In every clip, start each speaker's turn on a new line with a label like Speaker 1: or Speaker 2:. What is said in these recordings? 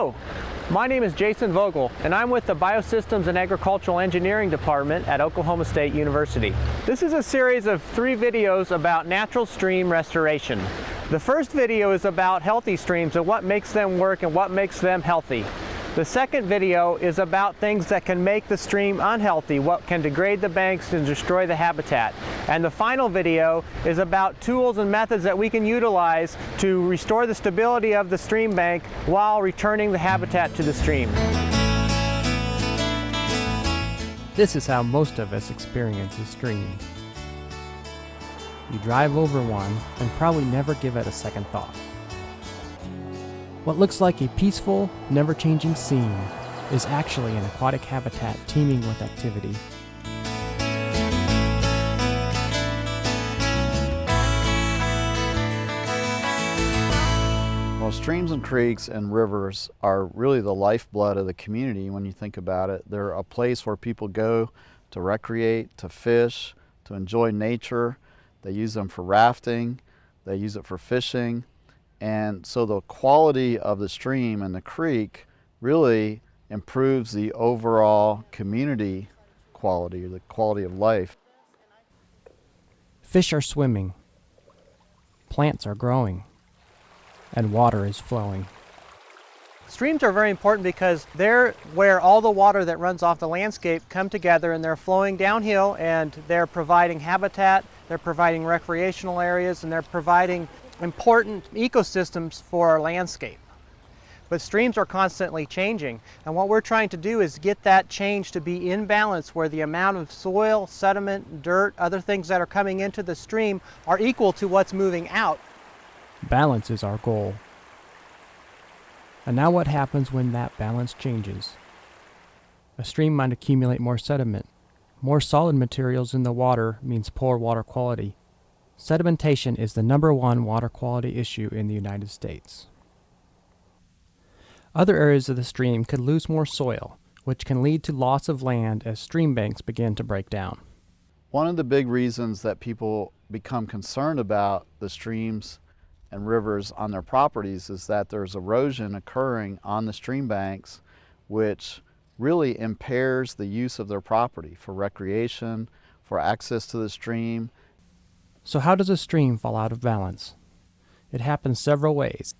Speaker 1: Hello, my name is Jason Vogel and I'm with the Biosystems and Agricultural Engineering Department at Oklahoma State University. This is a series of three videos about natural stream restoration. The first video is about healthy streams and what makes them work and what makes them healthy. The second video is about things that can make the stream unhealthy, what can degrade the banks and destroy the habitat. And the final video is about tools and methods that we can utilize to restore the stability of the stream bank while returning the habitat to the stream.
Speaker 2: This is how most of us experience a stream. You drive over one and probably never give it a second thought. What looks like a peaceful, never-changing scene is actually an aquatic habitat teeming with activity.
Speaker 3: Well, streams and creeks and rivers are really the lifeblood of the community when you think about it. They're a place where people go to recreate, to fish, to enjoy nature. They use them for rafting, they use it for fishing, and so the quality of the stream and the creek really improves the overall community quality, the quality of life.
Speaker 2: Fish are swimming, plants are growing, and water is flowing.
Speaker 1: Streams are very important because they're where all the water that runs off the landscape come together and they're flowing downhill and they're providing habitat, they're providing recreational areas, and they're providing important ecosystems for our landscape. But streams are constantly changing, and what we're trying to do is get that change to be in balance where the amount of soil, sediment, dirt, other things that are coming into the stream are equal to what's moving out.
Speaker 2: Balance is our goal. And now what happens when that balance changes? A stream might accumulate more sediment. More solid materials in the water means poor water quality. Sedimentation is the number one water quality issue in the United States. Other areas of the stream could lose more soil, which can lead to loss of land as stream banks begin to break down.
Speaker 3: One of the big reasons that people become concerned about the streams and rivers on their properties is that there's erosion occurring on the stream banks which really impairs the use of their property for recreation, for access to the stream,
Speaker 2: so how does a stream fall out of balance? It happens several ways.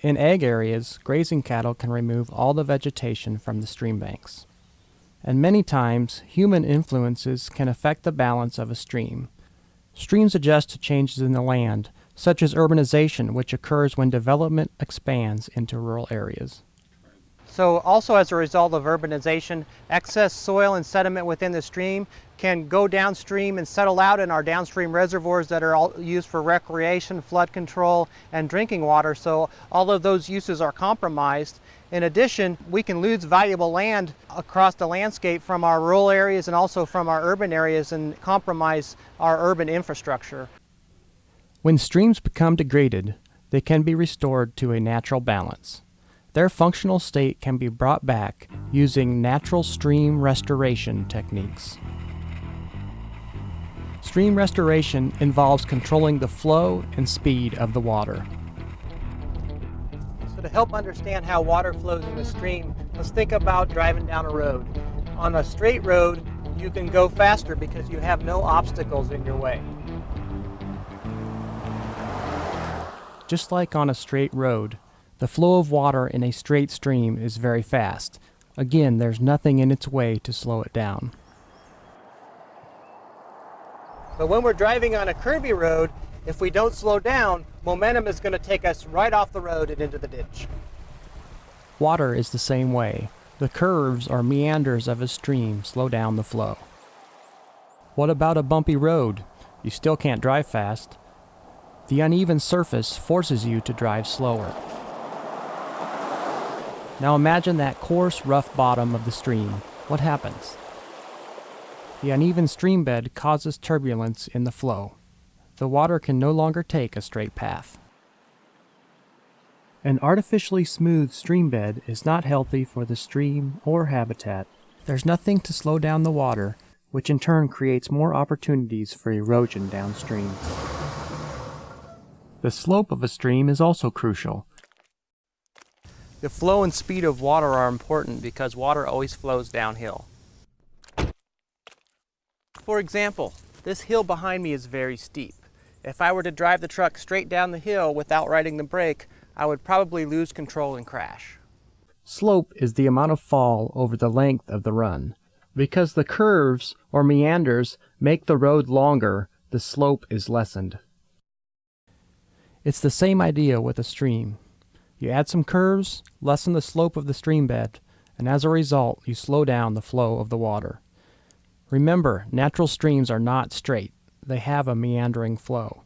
Speaker 2: In ag areas, grazing cattle can remove all the vegetation from the stream banks. And many times, human influences can affect the balance of a stream. Streams adjust to changes in the land, such as urbanization, which occurs when development expands into rural areas.
Speaker 1: So also as a result of urbanization, excess soil and sediment within the stream can go downstream and settle out in our downstream reservoirs that are all used for recreation, flood control, and drinking water. So all of those uses are compromised. In addition, we can lose valuable land across the landscape from our rural areas and also from our urban areas and compromise our urban infrastructure.
Speaker 2: When streams become degraded, they can be restored to a natural balance. Their functional state can be brought back using natural stream restoration techniques. Stream restoration involves controlling the flow and speed of the water.
Speaker 1: So to help understand how water flows in a stream, let's think about driving down a road. On a straight road, you can go faster because you have no obstacles in your way.
Speaker 2: Just like on a straight road, the flow of water in a straight stream is very fast. Again, there's nothing in its way to slow it down.
Speaker 1: But when we're driving on a curvy road, if we don't slow down, momentum is going to take us right off the road and into the ditch.
Speaker 2: Water is the same way. The curves or meanders of a stream slow down the flow. What about a bumpy road? You still can't drive fast. The uneven surface forces you to drive slower. Now imagine that coarse, rough bottom of the stream. What happens? The uneven stream bed causes turbulence in the flow. The water can no longer take a straight path. An artificially smooth stream bed is not healthy for the stream or habitat. There's nothing to slow down the water, which in turn creates more opportunities for erosion downstream. The slope of a stream is also crucial.
Speaker 1: The flow and speed of water are important because water always flows downhill. For example, this hill behind me is very steep. If I were to drive the truck straight down the hill without riding the brake, I would probably lose control and crash.
Speaker 2: Slope is the amount of fall over the length of the run. Because the curves or meanders make the road longer, the slope is lessened. It's the same idea with a stream. You add some curves, lessen the slope of the stream bed, and as a result, you slow down the flow of the water. Remember, natural streams are not straight. They have a meandering flow.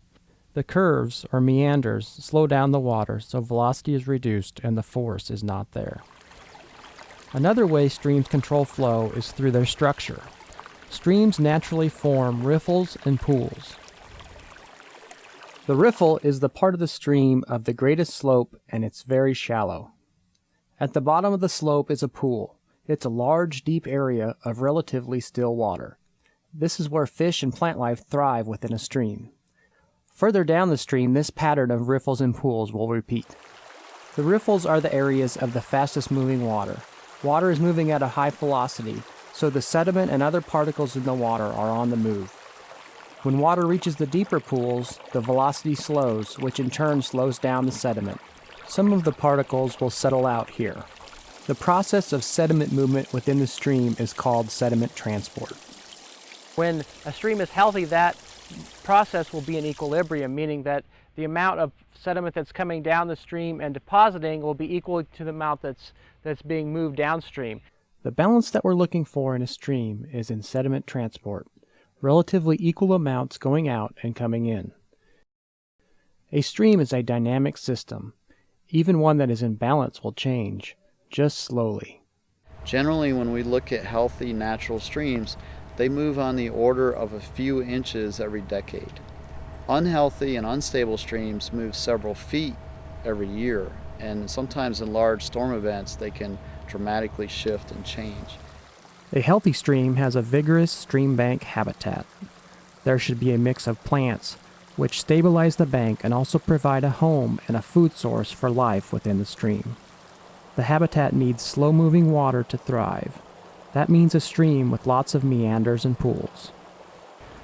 Speaker 2: The curves, or meanders, slow down the water so velocity is reduced and the force is not there. Another way streams control flow is through their structure. Streams naturally form riffles and pools. The riffle is the part of the stream of the greatest slope and it's very shallow. At the bottom of the slope is a pool. It's a large, deep area of relatively still water. This is where fish and plant life thrive within a stream. Further down the stream, this pattern of riffles and pools will repeat. The riffles are the areas of the fastest moving water. Water is moving at a high velocity, so the sediment and other particles in the water are on the move. When water reaches the deeper pools, the velocity slows, which in turn slows down the sediment. Some of the particles will settle out here. The process of sediment movement within the stream is called sediment transport.
Speaker 1: When a stream is healthy, that process will be in equilibrium, meaning that the amount of sediment that's coming down the stream and depositing will be equal to the amount that's, that's being moved downstream.
Speaker 2: The balance that we're looking for in a stream is in sediment transport relatively equal amounts going out and coming in. A stream is a dynamic system. Even one that is in balance will change, just slowly.
Speaker 3: Generally, when we look at healthy natural streams, they move on the order of a few inches every decade. Unhealthy and unstable streams move several feet every year, and sometimes in large storm events, they can dramatically shift and change.
Speaker 2: A healthy stream has a vigorous stream bank habitat. There should be a mix of plants, which stabilize the bank and also provide a home and a food source for life within the stream. The habitat needs slow moving water to thrive. That means a stream with lots of meanders and pools.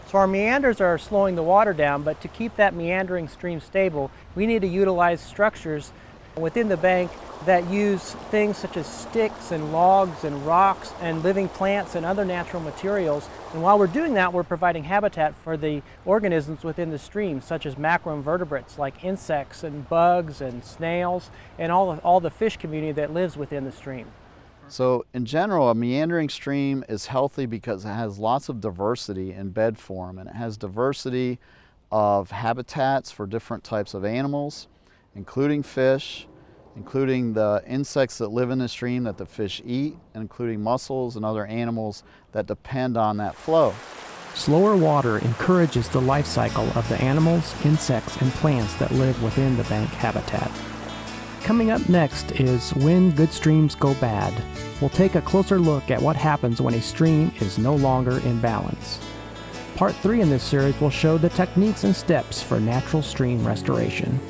Speaker 1: So our meanders are slowing the water down, but to keep that meandering stream stable, we need to utilize structures within the bank that use things such as sticks and logs and rocks and living plants and other natural materials. And while we're doing that, we're providing habitat for the organisms within the stream, such as macroinvertebrates like insects and bugs and snails and all, all the fish community that lives within the stream.
Speaker 3: So in general, a meandering stream is healthy because it has lots of diversity in bed form and it has diversity of habitats for different types of animals, including fish, including the insects that live in the stream that the fish eat, including mussels and other animals that depend on that flow.
Speaker 2: Slower water encourages the life cycle of the animals, insects, and plants that live within the bank habitat. Coming up next is When Good Streams Go Bad. We'll take a closer look at what happens when a stream is no longer in balance. Part 3 in this series will show the techniques and steps for natural stream restoration.